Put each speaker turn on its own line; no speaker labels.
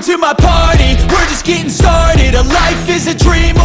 To my party. We're just getting started. A life is a dream